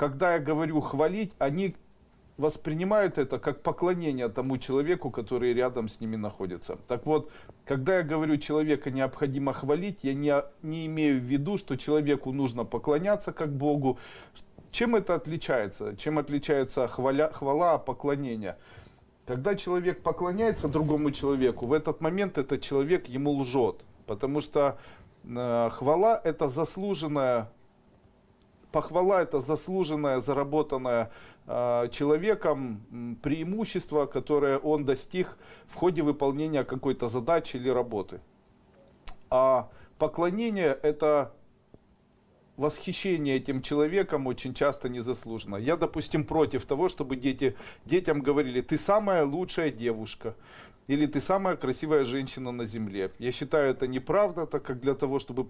когда я говорю хвалить, они воспринимают это как поклонение тому человеку, который рядом с ними находится. Так вот, когда я говорю человека необходимо хвалить, я не, не имею в виду, что человеку нужно поклоняться как Богу. Чем это отличается? Чем отличается хваля, хвала от поклонения? Когда человек поклоняется другому человеку, в этот момент этот человек ему лжет. Потому что э, хвала это заслуженная похвала это заслуженное, заработанное э, человеком преимущество, которое он достиг в ходе выполнения какой-то задачи или работы. А поклонение это восхищение этим человеком очень часто незаслуженно. Я, допустим, против того, чтобы дети, детям говорили, ты самая лучшая девушка, или ты самая красивая женщина на земле. Я считаю это неправда, так как для того, чтобы